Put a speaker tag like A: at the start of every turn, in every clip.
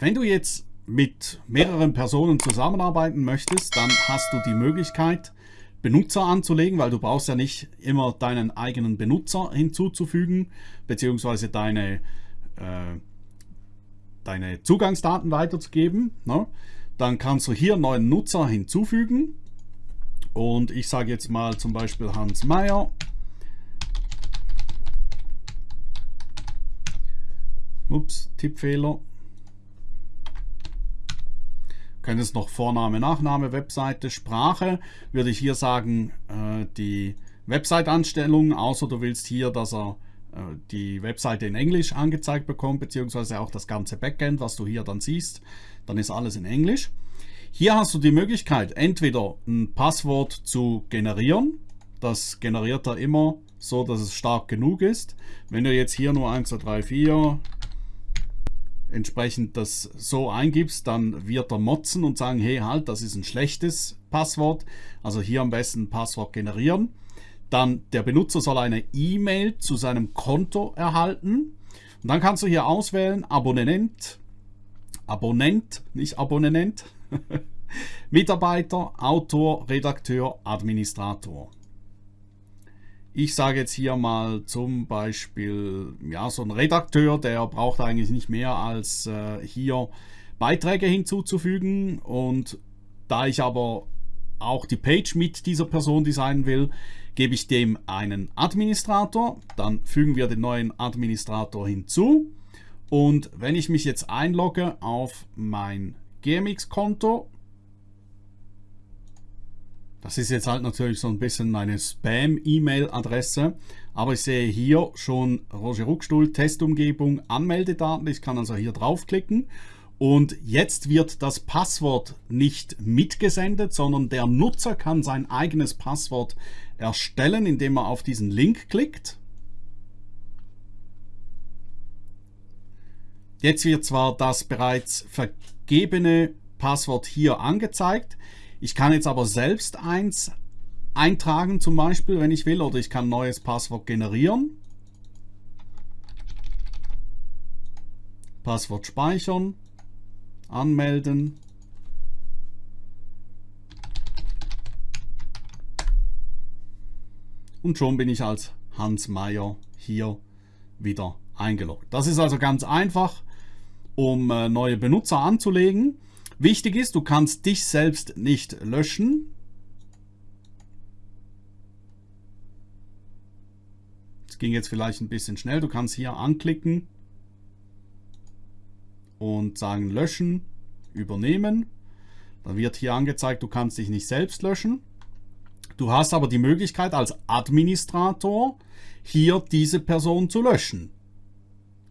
A: Wenn du jetzt mit mehreren Personen zusammenarbeiten möchtest, dann hast du die Möglichkeit, Benutzer anzulegen, weil du brauchst ja nicht immer deinen eigenen Benutzer hinzuzufügen, beziehungsweise deine, äh, deine Zugangsdaten weiterzugeben. Ne? Dann kannst du hier neuen Nutzer hinzufügen und ich sage jetzt mal zum Beispiel Hans Meyer. Ups, Tippfehler. Könntest noch Vorname, Nachname, Webseite, Sprache. Würde ich hier sagen, äh, die Website-Anstellung, außer du willst hier, dass er äh, die Webseite in Englisch angezeigt bekommt, beziehungsweise auch das ganze Backend, was du hier dann siehst, dann ist alles in Englisch. Hier hast du die Möglichkeit, entweder ein Passwort zu generieren. Das generiert er immer so, dass es stark genug ist. Wenn du jetzt hier nur 1, 2, 3, 4 entsprechend das so eingibst, dann wird er motzen und sagen, hey halt, das ist ein schlechtes Passwort. Also hier am besten ein Passwort generieren. Dann der Benutzer soll eine E-Mail zu seinem Konto erhalten. Und dann kannst du hier auswählen Abonnent, Abonnent, nicht Abonnent, Mitarbeiter, Autor, Redakteur, Administrator. Ich sage jetzt hier mal zum Beispiel, ja, so ein Redakteur, der braucht eigentlich nicht mehr als äh, hier Beiträge hinzuzufügen. Und da ich aber auch die Page mit dieser Person designen will, gebe ich dem einen Administrator. Dann fügen wir den neuen Administrator hinzu. Und wenn ich mich jetzt einlogge auf mein GMX-Konto, das ist jetzt halt natürlich so ein bisschen meine Spam-E-Mail-Adresse, aber ich sehe hier schon Roger Ruckstuhl, Testumgebung, Anmeldedaten. Ich kann also hier draufklicken und jetzt wird das Passwort nicht mitgesendet, sondern der Nutzer kann sein eigenes Passwort erstellen, indem er auf diesen Link klickt. Jetzt wird zwar das bereits vergebene Passwort hier angezeigt. Ich kann jetzt aber selbst eins eintragen zum Beispiel, wenn ich will, oder ich kann ein neues Passwort generieren. Passwort speichern, anmelden. Und schon bin ich als Hans Meyer hier wieder eingeloggt. Das ist also ganz einfach, um äh, neue Benutzer anzulegen. Wichtig ist, du kannst dich selbst nicht löschen. Das ging jetzt vielleicht ein bisschen schnell. Du kannst hier anklicken und sagen löschen, übernehmen. Dann wird hier angezeigt, du kannst dich nicht selbst löschen. Du hast aber die Möglichkeit als Administrator hier diese Person zu löschen.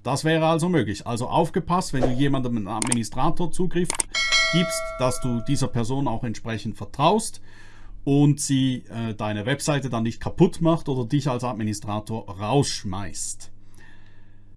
A: Das wäre also möglich. Also aufgepasst, wenn du jemandem einen Administrator Zugriff gibst, dass du dieser Person auch entsprechend vertraust und sie äh, deine Webseite dann nicht kaputt macht oder dich als Administrator rausschmeißt.